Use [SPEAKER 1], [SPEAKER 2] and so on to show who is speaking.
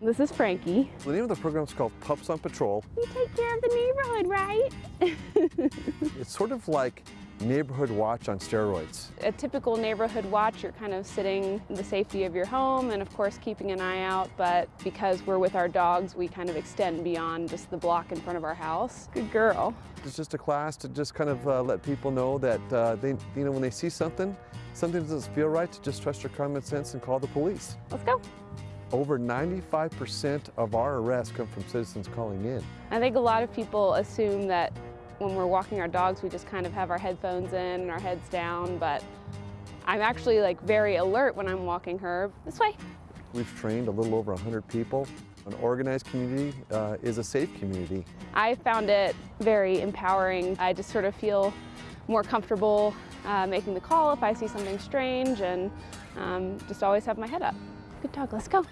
[SPEAKER 1] This is Frankie.
[SPEAKER 2] The name of the program is called Pups on Patrol.
[SPEAKER 1] You take care of the neighborhood, right?
[SPEAKER 2] It's sort of like neighborhood watch on steroids.
[SPEAKER 1] A typical neighborhood watch, you're kind of sitting in the safety of your home and of course keeping an eye out, but because we're with our dogs, we kind of extend beyond just the block in front of our house. Good girl.
[SPEAKER 2] It's just a class to just kind of uh, let people know that uh, they, you know, when they see something, something doesn't feel right, to just trust your common sense and call the police.
[SPEAKER 1] Let's go.
[SPEAKER 2] Over 95% of our arrests come from citizens calling in.
[SPEAKER 1] I think a lot of people assume that when we're walking our dogs, we just kind of have our headphones in and our heads down, but I'm actually like very alert when I'm walking her. This way.
[SPEAKER 2] We've trained a little over 100 people. An organized community uh, is a safe community.
[SPEAKER 1] I found it very empowering. I just sort of feel more comfortable uh, making the call if I see something strange and um, just always have my head up. Good dog, let's go.